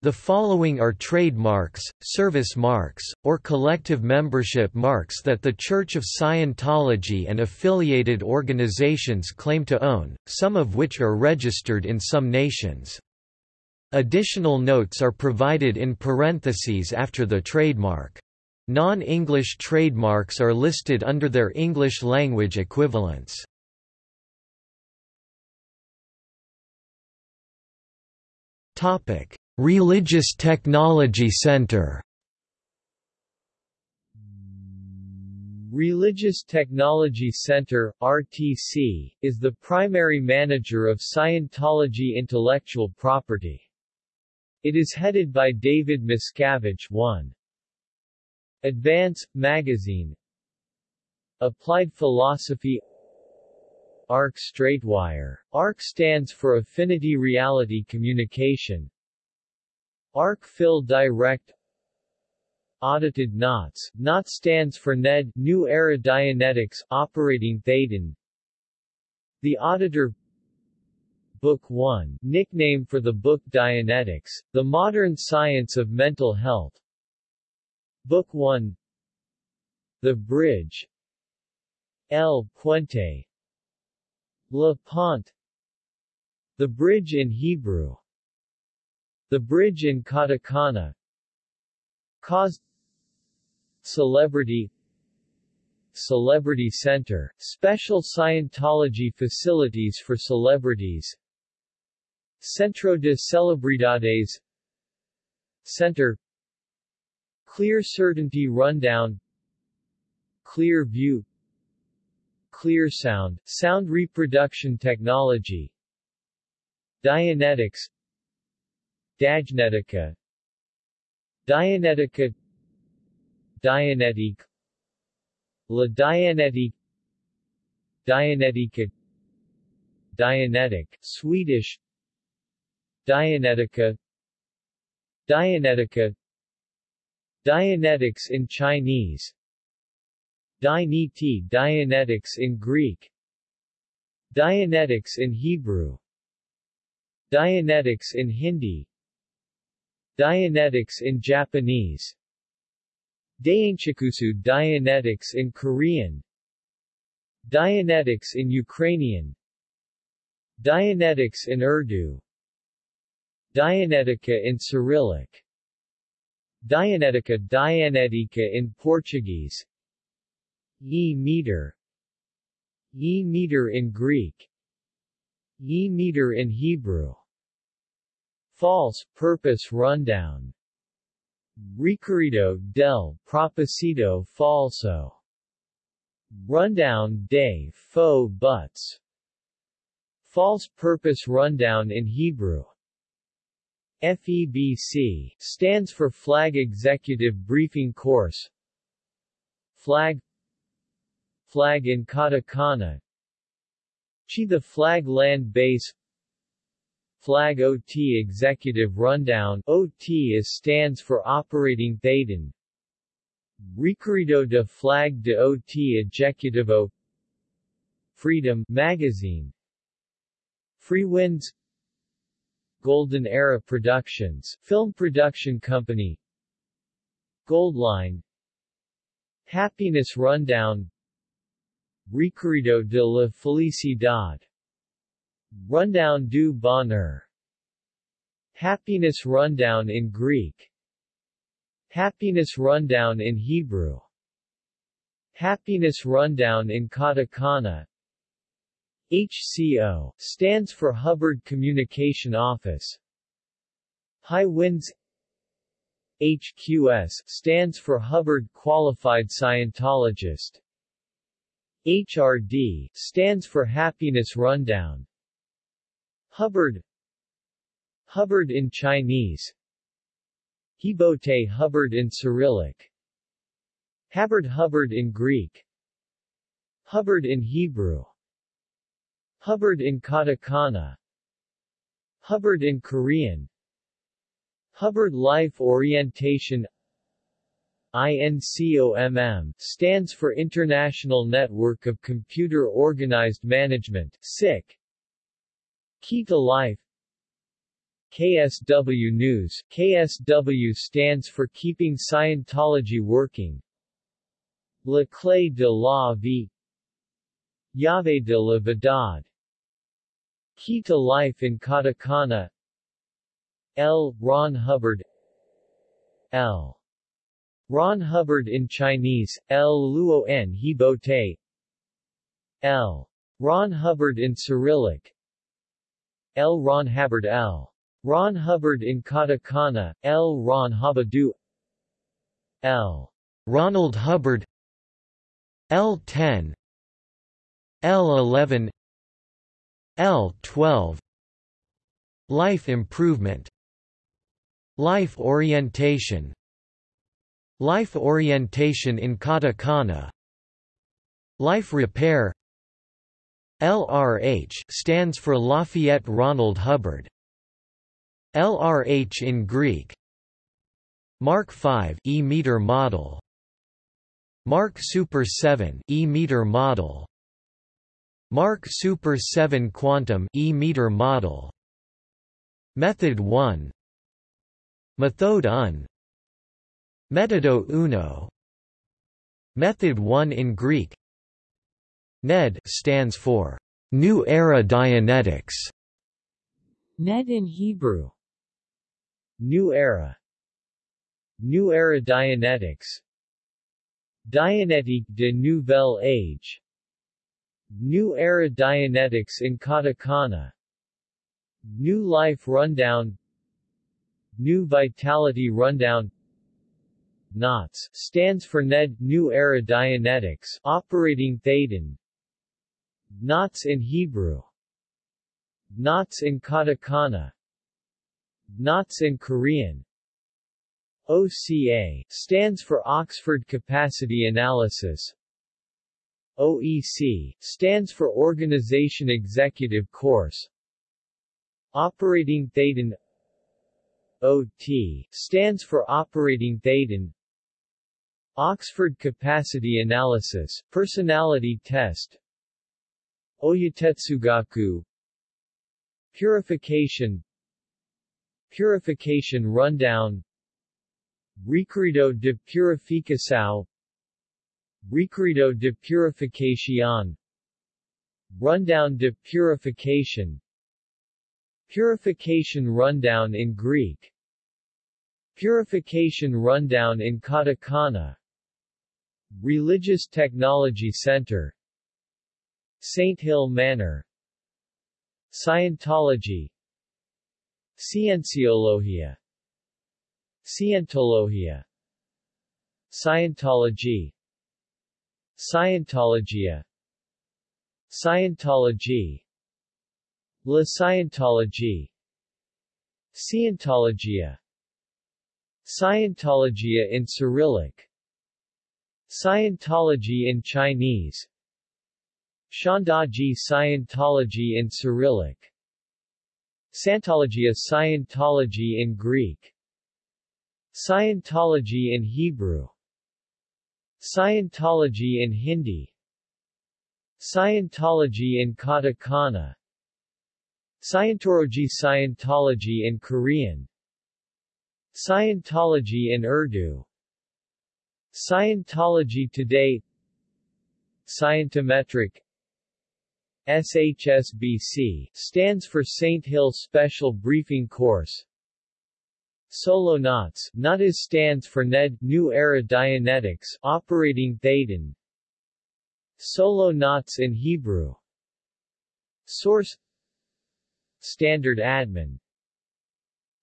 The following are trademarks, service marks, or collective membership marks that The Church of Scientology and affiliated organizations claim to own, some of which are registered in some nations. Additional notes are provided in parentheses after the trademark. Non-English trademarks are listed under their English language equivalents. Topic: Religious Technology Center Religious Technology Center RTC, is the primary manager of Scientology intellectual property. It is headed by David Miscavige 1. Advance, Magazine Applied Philosophy ARC Straightwire. ARC stands for Affinity Reality Communication ARC Phil Direct Audited NOTS. Knot stands for NED New Era Dianetics Operating Thetan The Auditor Book 1, nickname for the book Dianetics, The Modern Science of Mental Health. Book 1 The Bridge. El Puente. La Pont. The Bridge in Hebrew the bridge in Katakana caused Celebrity Celebrity Center, special Scientology facilities for celebrities. Centro de Celebridades Center Clear Certainty Rundown. Clear View. Clear Sound, sound reproduction technology. Dianetics Diagnetica. Dianetica. Dianetic. La Dianetic. Dianetica. Dianetic. Swedish. Dianetica. Dianetica. Dianetics in Chinese. Dianeti Dianetics in Greek. Dianetics in Hebrew. Dianetics in Hindi Dianetics in Japanese. Dainchikusu Dianetics in Korean. Dianetics in Ukrainian. Dianetics in Urdu. Dianetica in Cyrillic. Dianetica Dianetica in Portuguese. E-meter E-meter in Greek. E-meter in Hebrew False purpose rundown. Recorrido del propósito falso. Rundown de faux buts. False purpose rundown in Hebrew. FEBC stands for Flag Executive Briefing Course. Flag. Flag in Katakana. Chi the Flag Land Base Flag OT Executive Rundown OT is stands for Operating Thetan Recorrido de Flag de OT Ejecutivo Freedom Magazine. Freewinds. Golden Era Productions Film Production Company. Goldline. Happiness Rundown. Recorrido de la Felicidad Rundown du Bonheur. Happiness Rundown in Greek. Happiness Rundown in Hebrew. Happiness Rundown in Katakana. HCO stands for Hubbard Communication Office. High Winds. HQS stands for Hubbard Qualified Scientologist. HRD stands for Happiness Rundown Hubbard. Hubbard in Chinese. Hibote Hubbard in Cyrillic. Hubbard Hubbard in Greek. Hubbard in Hebrew. Hubbard in Katakana. Hubbard in Korean. Hubbard Life Orientation. INCOMM stands for International Network of Computer Organized Management SIC Key to Life KSW News KSW stands for Keeping Scientology Working La Clé de la Vie Llave de la Verdad Key to Life in Katakana L. Ron Hubbard L. Ron Hubbard in Chinese, L. Luo N. Hibote L. Ron Hubbard in Cyrillic L. Ron Hubbard L. Ron Hubbard in Katakana, L. Ron Habadu L. Ronald Hubbard L10 L11 L12 Life improvement Life orientation Life orientation in katakana Life repair LRH stands for Lafayette Ronald Hubbard. LRH in Greek. Mark 5 E-meter model. Mark Super 7 E-meter model. Mark Super 7 Quantum E-meter model. Method 1 Methode 1 Metodo uno. Method 1 in Greek NED stands for New Era Dianetics. NED in Hebrew. New Era. New Era Dianetics. Dianetique de Nouvelle Age. New Era Dianetics in Katakana. New Life Rundown. New Vitality Rundown. NOTS stands for NED New Era Dianetics Operating Thetan NOTS in Hebrew. NOTS in Katakana. NOTS in Korean. OCA stands for Oxford Capacity Analysis. OEC stands for Organization Executive Course. Operating Thetan OT stands for Operating Thetan Oxford Capacity Analysis Personality Test Oyatetsugaku Purification. Purification Rundown. Recorrido de Purificação. Recorrido de Purificación. Rundown de Purification. Purification Rundown in Greek. Purification Rundown in Katakana. Religious Technology Center Saint Hill Manor. Scientology. Scienciologia Scientologia. Scientology. Scientologia. Scientology. La Scientology. Scientologia. Scientologia in Cyrillic. Scientology in Chinese Shandaji Scientology in Cyrillic. Santologia Scientology in Greek. Scientology in Hebrew. Scientology in Hindi. Scientology in Katakana. Scientology Scientology in Korean. Scientology in Urdu. Scientology Today. Scientometric SHSBC stands for Saint Hill Special Briefing Course. Solo NOTS NUTIS stands for NED New Era Dianetics Operating Thetan Solo NOTS in Hebrew. Source. Standard Admin.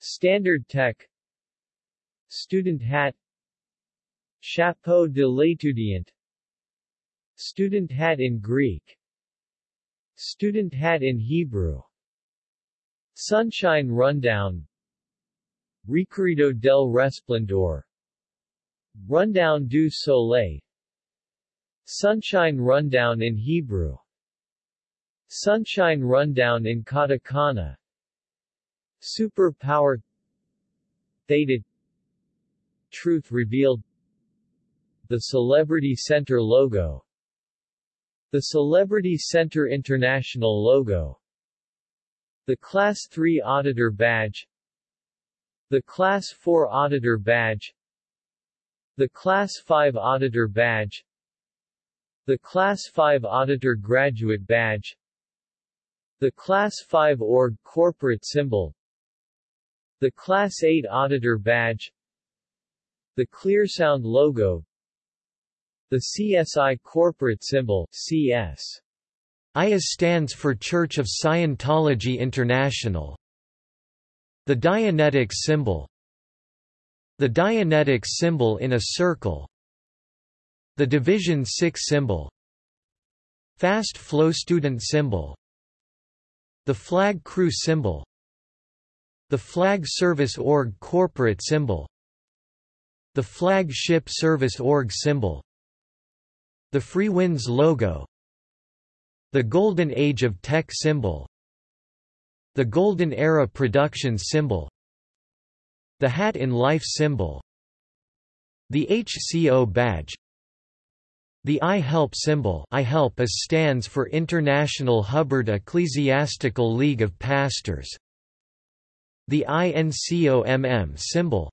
Standard Tech. Student Hat. Chapeau de l'étudiant. Student hat in Greek Student hat in Hebrew. Sunshine Rundown. Recorrido del Resplendor. Rundown du Soleil. Sunshine Rundown in Hebrew. Sunshine Rundown in Katakana. Super Power Theta Truth Revealed. The Celebrity Center logo The Celebrity Center International logo The Class 3 Auditor Badge The Class 4 Auditor Badge The Class 5 Auditor Badge The Class 5 Auditor Graduate Badge The Class 5 Org Corporate Symbol The Class 8 Auditor Badge The ClearSound logo The CSI Corporate Symbol CS IAS stands for Church of Scientology International. The Dianetics symbol. The Dianetics symbol in a circle. The Division 6 symbol. Fast Flow Student symbol. The Flag Crew symbol. The Flag Service Org corporate symbol. The Flag Ship Service Org symbol The Freewinds logo the Golden Age of Tech symbol The Golden Era Productions symbol The Hat in Life symbol The HCO badge the I HELP symbol I HELP is stands for International Hubbard Ecclesiastical League of Pastors. The INCOMM symbol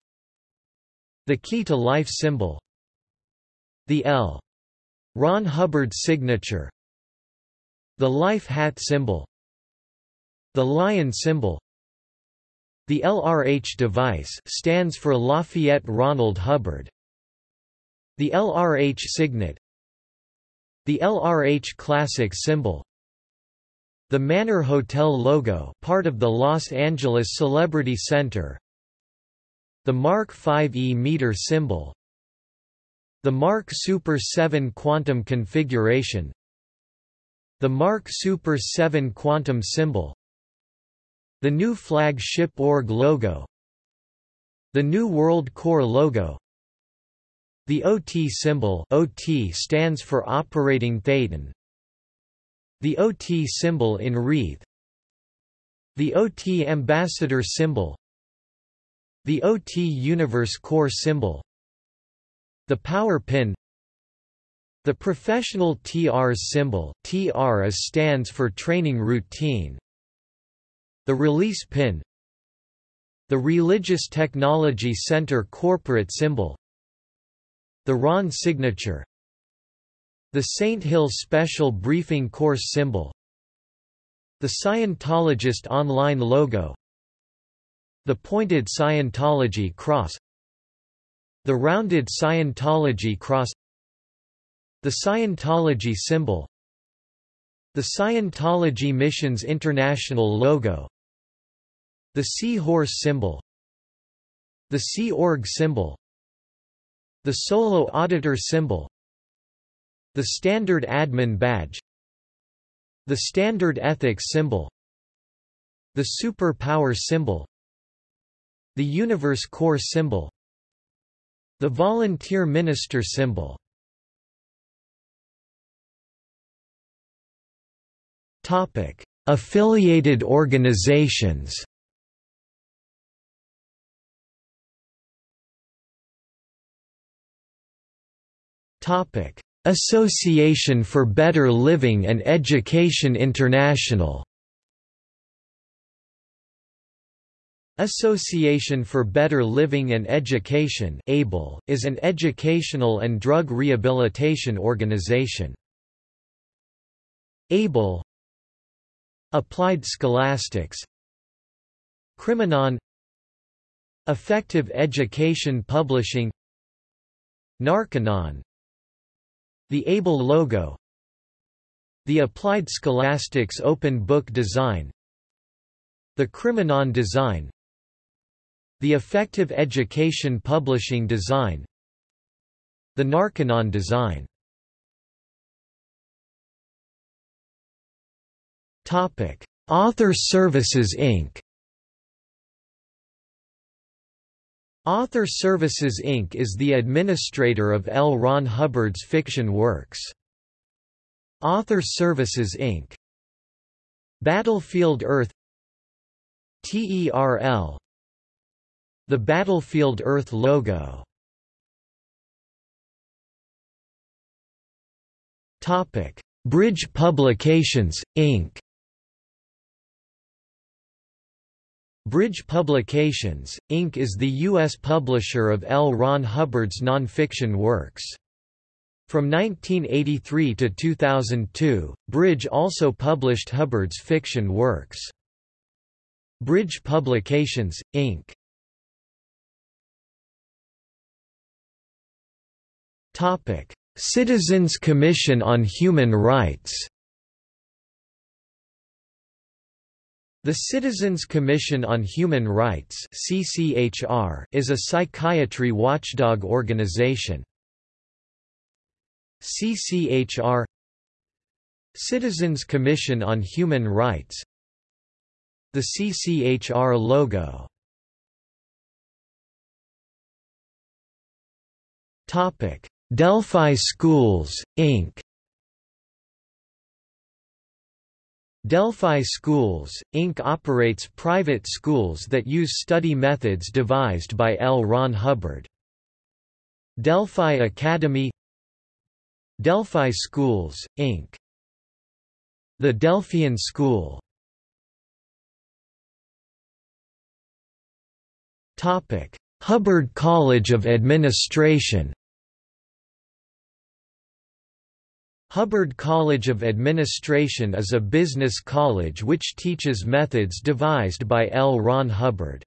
The Key to Life symbol The L. Ron Hubbard signature. The life hat symbol. The lion symbol. The LRH device stands for Lafayette Ronald Hubbard. The LRH signet. The LRH classic symbol. The Manor Hotel logo part of the Los Angeles Celebrity Center. The Mark 5E meter symbol The Mark Super 7 quantum configuration. The Mark Super 7 quantum symbol. The new flagship org logo. The New World Core logo. The OT symbol OT stands for Operating Thetan. The OT symbol in wreath. The OT ambassador symbol. The OT Universe Core symbol The power pin. The professional TR's symbol TR stands for Training Routine. The release pin. The Religious Technology Center corporate symbol. The RON signature. The St. Hill Special Briefing Course symbol. The Scientologist online logo. The pointed Scientology cross The rounded Scientology cross the Scientology symbol The Scientology Missions International logo The Sea Horse symbol The Sea Org symbol The Solo Auditor symbol The Standard Admin badge The Standard Ethics symbol The Super Power symbol The Universe Core symbol The Volunteer Minister symbol Topic: Affiliated organizations. Topic: Association for Better Living and Education International. Association for Better Living and Education ABLE, is an educational and drug rehabilitation organization. ABLE Applied Scholastics Criminon Effective Education Publishing Narconon The ABLE logo The Applied Scholastics Open Book Design The Criminon Design The Effective Education Publishing Design The Narconon Design Author Services Inc. Author Services Inc. is the administrator of L. Ron Hubbard's fiction works. Author Services Inc. Battlefield Earth TERL The Battlefield Earth logo Bridge Publications, Inc. Bridge Publications, Inc. is the U.S. publisher of L. Ron Hubbard's nonfiction works. From 1983 to 2002, Bridge also published Hubbard's fiction works. Bridge Publications, Inc. Citizens Commission on Human Rights The Citizens Commission on Human Rights is a psychiatry watchdog organization. CCHR Citizens Commission on Human Rights The CCHR logo Delphi Schools, Inc. Delphi Schools, Inc. operates private schools that use study methods devised by L. Ron Hubbard. Delphi Academy Delphi Schools, Inc. The Delphian School Hubbard College of Administration Hubbard College of Administration is a business college which teaches methods devised by L. Ron Hubbard.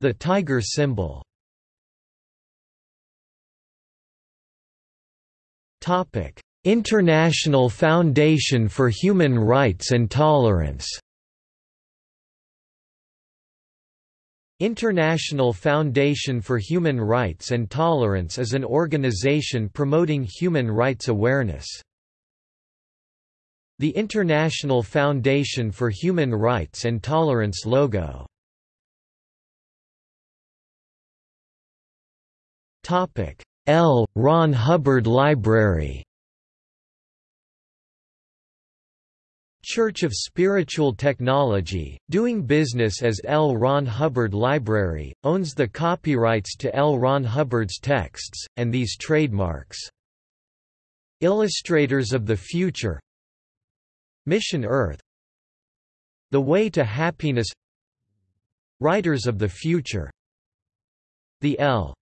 The tiger symbol International Foundation for Human Rights and Tolerance International Foundation for Human Rights and Tolerance is an organization promoting human rights awareness. The International Foundation for Human Rights and Tolerance logo L. Ron Hubbard Library Church of Spiritual Technology, doing business as L. Ron Hubbard Library, owns the copyrights to L. Ron Hubbard's texts, and these trademarks. Illustrators of the Future Mission Earth The Way to Happiness Writers of the Future The L.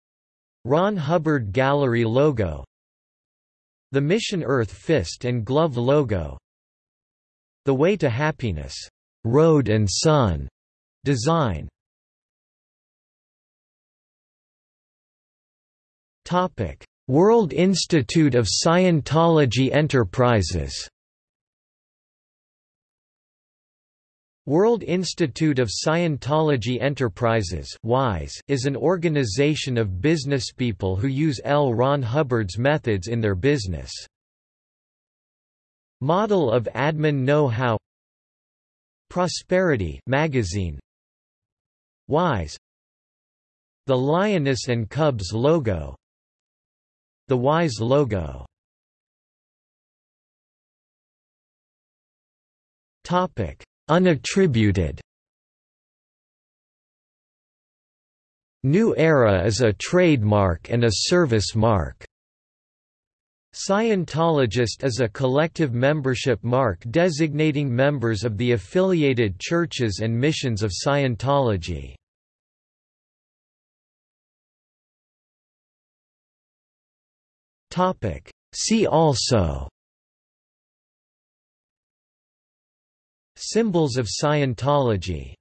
Ron Hubbard Gallery logo The Mission Earth Fist and Glove logo the Way to Happiness, Road and Sun design. Topic: World Institute of Scientology Enterprises. World Institute of Scientology Enterprises is an organization of businesspeople who use L. Ron Hubbard's methods in their business. Model of Admin Know-How. Prosperity magazine. WISE. The Lioness and Cubs logo. The WISE logo. Topic. Unattributed. New Era is a trademark and a service mark Scientologist is a collective membership mark designating members of the affiliated churches and missions of Scientology. See also Symbols of Scientology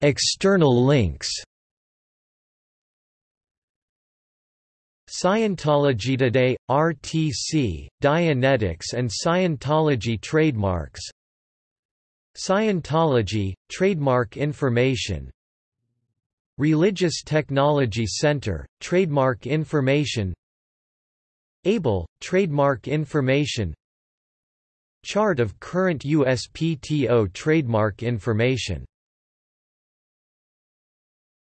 External links Scientology Today, RTC, Dianetics and Scientology trademarks. Scientology, trademark information. Religious Technology Center, trademark information. ABLE, trademark information. Chart of current USPTO trademark information